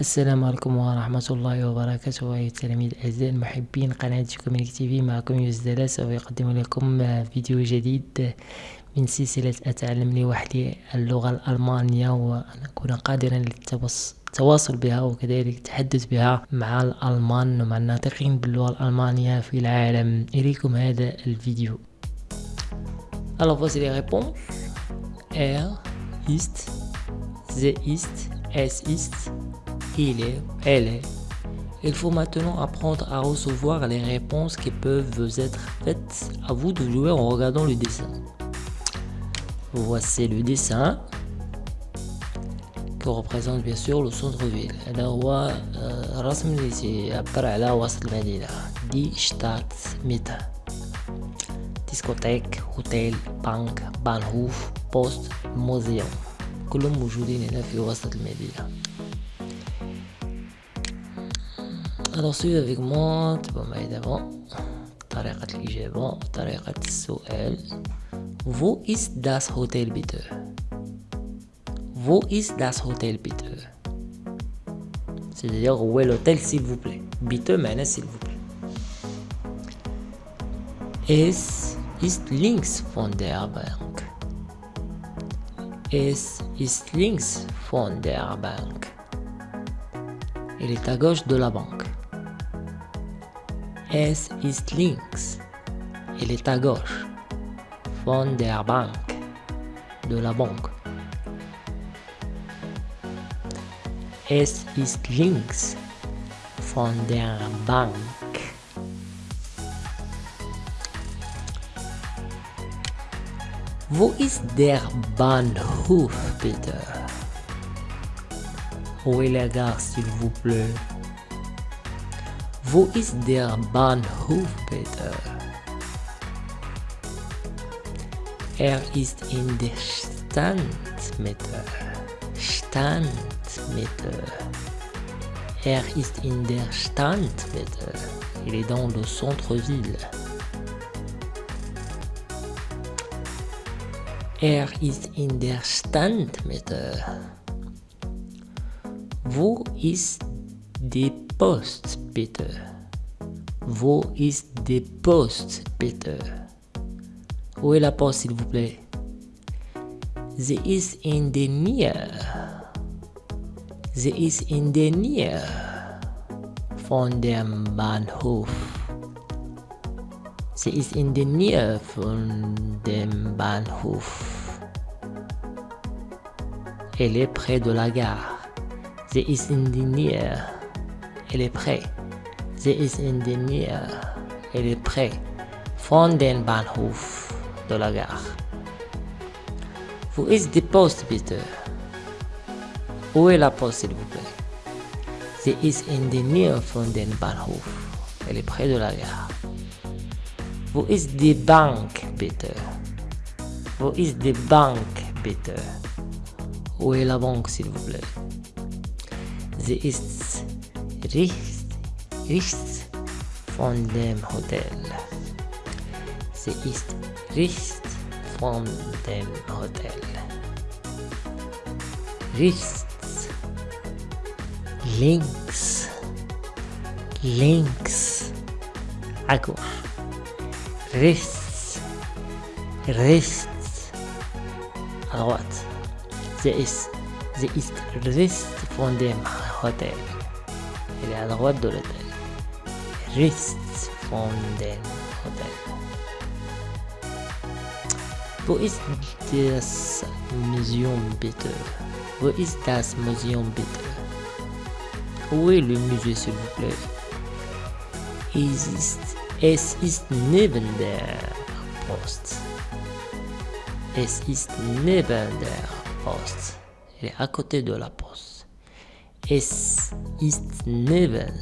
السلام عليكم ورحمة الله وبركاته أيها التلاميذ الأعزاء المحبين قناة كومينيك تي في معكم يوسف سوف يقدم لكم فيديو جديد من سلسلة أتعلم لوحدي اللغة الألمانية وأن أكون قادرا للتواصل بها وكذلك التحدث بها مع الألمان ومع الناطقين باللغة الألمانية في العالم. إليكم هذا الفيديو. Alors voici les réponses. Er ist, sie ist, es ist, il est, elle est. Il faut maintenant apprendre à recevoir les réponses qui peuvent vous être faites à vous de jouer en regardant le dessin. Voici le dessin qui représente bien sûr le centre-ville. هذا هو الرسم اللي يعبر على وسط المدينة دي شتات ميتا ديسكوتيك هوتيل بنك بانهوف بوست موزيوم كلهم موجودين هنا في وسط المدينة Alors suivez avec moi تبقى معي دابا طريقة الإجابة طريقة السؤال Wo ist das Hotel bitte? Wo ist das Hotel bitte? C'est-à-dire où est l'hôtel s'il vous plaît Bitte معناه s'il vous plaît Es ist links von der Bank. Es ist links von der Bank. Il est à gauche de la banque. Es ist links. Il est à gauche. Von der Bank. De la banque. Es ist links. Von der Bank. Wo ist der Bahnhof bitte? Où est la gare s'il vous plaît? Wo ist der Bahnhof bitte? Er ist in der Standmitte. Standmitte. Er ist in der Standmitte. Il est dans le centre-ville. Er ist in der Standmitte. Wo ist die Post bitte? Wo ist die Post bitte? Où est la poste s'il vous plaît? Sie ist in der Nähe. Sie ist in der Nähe Bahnhof. Sie in der Nähe von dem Bahnhof. Elle est près de la gare. Sie ist in der Nähe. Elle est près. Sie ist in der Nähe. Elle est près von Bahnhof de la gare. Wo ist die Post bitte? Où est la Poste s'il vous plaît? Sie ist in von dem Bahnhof. Elle est près de la gare. Wo ist die Bank bitte? Wo ist die Bank bitte? Où est la banque s'il vous plaît? Sie ist rechts, rechts von dem Hotel. Sie ist rechts von dem Hotel. Rechts, links, links, gauche. rechts, rechts, droite. Sie ist, sie ist rechts von dem Hotel. Elle est à droite de l'hôtel. Von dem Hotel. Wo ist das Museum bitte? Wo ist das Museum bitte? Où est le musée s'il vous plaît? Es ist Es ist neben der Post. Es ist neben der Post. Elle est à côté de la poste. Es ist neben.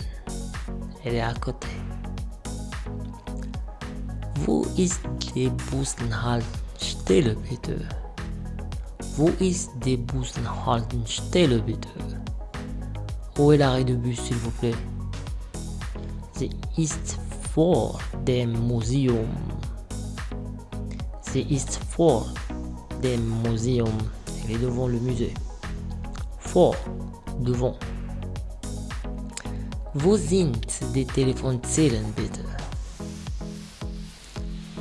Elle est à côté. Wo ist die Bushaltestelle bitte? Wo ist die Bushaltestelle bitte? Où est l'arrêt de bus s'il vous plaît? Sie ist vor dem Museum. Sie ist vor dem Museum. Elle est devant le musée. Vor, devant. Wo sind die Telefonzellen bitte?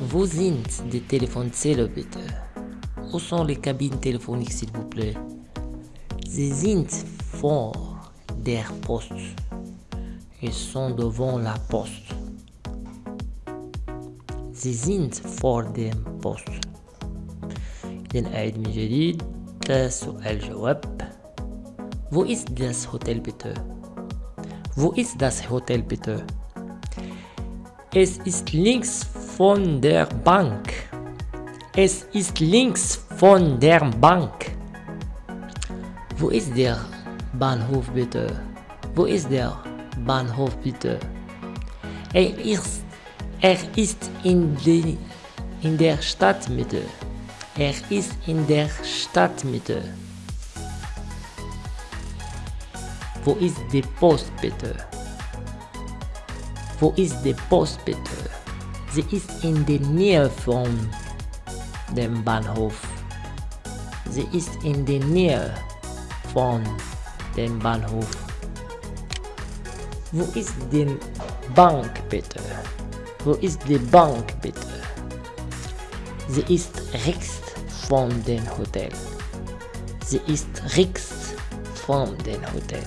Wo sind die Telefonzellen bitte? Où sont les cabines téléphoniques s'il vous plaît? Sie sind vor der Post. Ils sont devant la Post. Sie sind vor dem Post. إذن أعيد من جديد سؤال جواب Wo ist das Hotel bitte? Wo ist das Hotel bitte? Es ist links von der Bank. Es ist links von der Bank. Wo ist der Bahnhof bitte? Wo ist der Bahnhof bitte? Er ist, er ist in, die, in der Stadtmitte. Er ist in der Stadtmitte. Wo ist die Post bitte? Wo ist die Post bitte? Sie ist in der Nähe von dem Bahnhof. Sie ist in der Nähe von dem Bahnhof. Wo ist die Bank bitte? Wo ist die Bank bitte? Sie ist rechts von dem Hotel. Sie ist rechts von dem Hotel.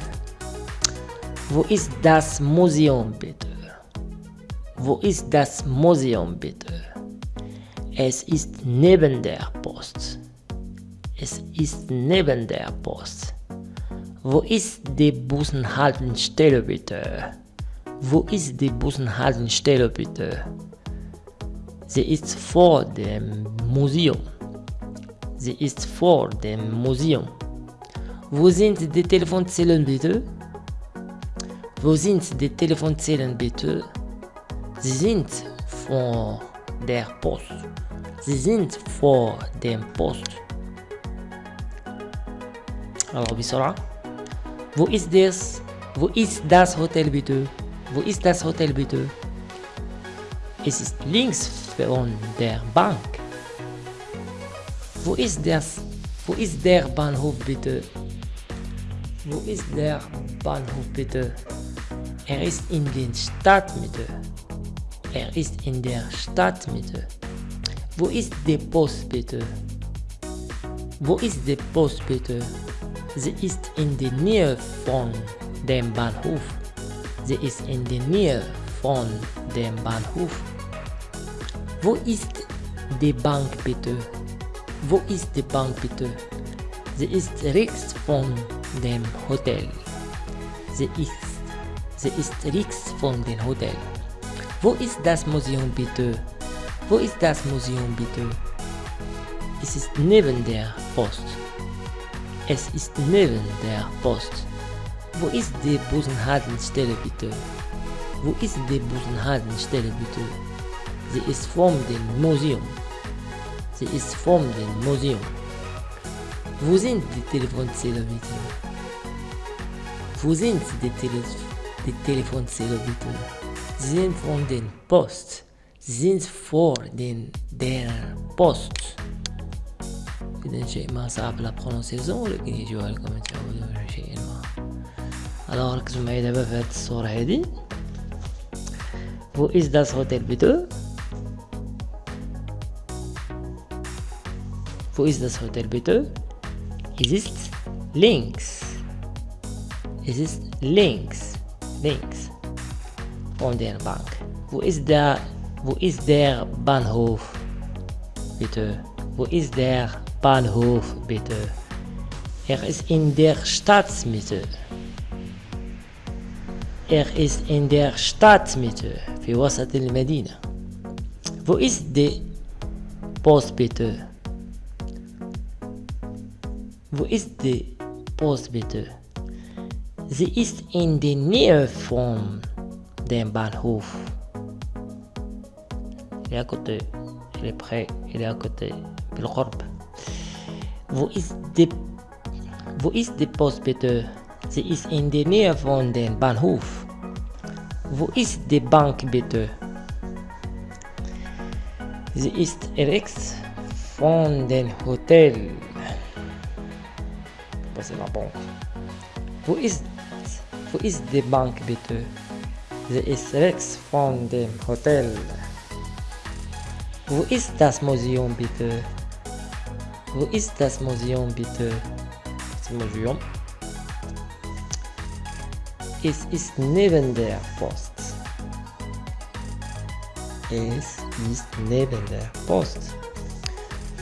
Wo ist das Museum bitte? Wo ist das Museum bitte? Es ist neben der Post. Es ist neben der Post. Wo ist die Bushaltestelle bitte? Wo ist die Bushaltestelle bitte? Sie ist vor dem Museum. Sie ist vor dem Museum. Wo sind die Telefonzellen bitte? Wo sind die Telefonzellen bitte? Sie sind vor der Post. Sie sind vor dem Post. Alors بسرعة. Wo ist das? Wo ist das Hotel bitte? Wo ist das Hotel bitte? Es ist links von der Bank. Wo ist das? Wo ist der Bahnhof bitte? Wo ist der Bahnhof bitte? Er ist in der Stadtmitte. Er ist in der Stadtmitte. Wo ist die Post bitte? Wo ist die Post bitte? Sie ist in der Nähe von dem Bahnhof. Sie ist in der Nähe von dem Bahnhof. Wo ist die Bank bitte? Wo ist die Bank bitte? Sie ist rechts von dem Hotel. Sie ist, sie ist rechts von dem Hotel. Wo ist das Museum bitte? Wo ist das Museum bitte? Es ist neben der Post. Es ist neben der Post. Wo ist die Bushaltestelle bitte? Wo ist die Bushaltestelle bitte? Sie ist vor dem Museum. Sie ist vor dem Museum. Wo sind die Telefonzellen bitte? Wo sind die, Tele die Telefonzellen bitte? Sie sind von der Post. Sie sind vor den, der Post. إذا شيء ما صعب لا برونسيزون ولكن يجوا لكم تعودوا شيء ما alors ركزوا معايا دابا في هاد الصورة هادي Wo ist das Hotel bitte? Wo ist das Hotel bitte? Es ist links. Es ist links. Links. Von der Bank. Wo ist der, wo ist der Bahnhof? Bitte. Wo ist der Bahnhof bitte? Er ist in der Stadtmitte. Er ist in der Stadtmitte في وسط المدينة. Wo ist die Post bitte? Wo ist die Post bitte? Sie ist in der Nähe von dem Bahnhof. Il est à côté. Il est près. Il est à côté. بالقرب. Wo ist die Wo ist die Post bitte? Sie ist in der Nähe von dem Bahnhof. Wo ist die Bank bitte? Sie ist rechts von dem Hotel. Das ist la Bank. Wo ist Wo ist die Bank bitte? Sie ist rechts von dem Hotel. Wo ist das Museum bitte? Wo ist das Museum bitte? Das Museum. Es ist neben der Post. Es ist neben der Post.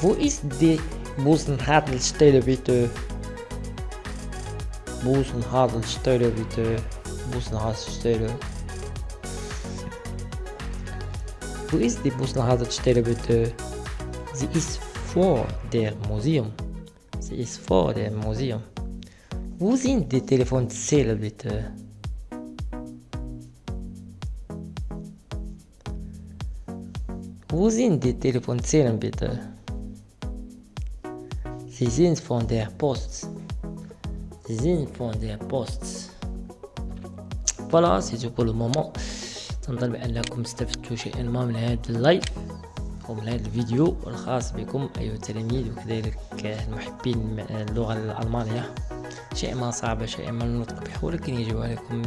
Wo ist die Bussenhaltestelle bitte? Bussenhaltestelle bitte. Bussenhaltestelle. Wo ist die Bussenhaltestelle bitte? Sie ist vor dem Museum. Sie ist vor dem Museum. Wo sind die Telefonzelle bitte? Wo sind die Telefonzellen bitte? Sie sind von der Post. Der Post. فوالا سي تو بور لو مومون تنظن بانكم استفدتوا شيئا ما من هذا اللايف ومن هذا الفيديو الخاص بكم ايها التلاميذ وكذلك المحبين اللغة الالمانيه شيء ما صعب شيء ما النطق به ولكن يجب عليكم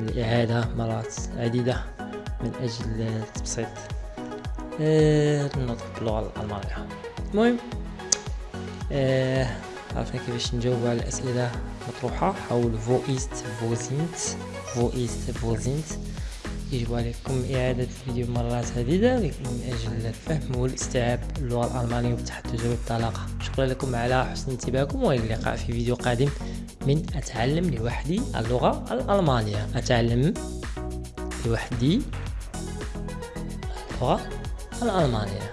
الاعاده مرات عديده من أجل التبسيط النطق باللغة الالمانيه المهم آه عرفنا كيفاش نجاوبوا على الاسئله المطروحه حول فويست فوزينت فويست فوزينت يجب عليكم اعاده الفيديو مرات عديده من أجل الفهم والاستيعاب اللغة الالمانيه والتحدث بالطلاقه شكرا لكم على حسن انتباهكم والى اللقاء في فيديو قادم من اتعلم لوحدي اللغة الالمانيه اتعلم لوحدي اللغة الالمانيه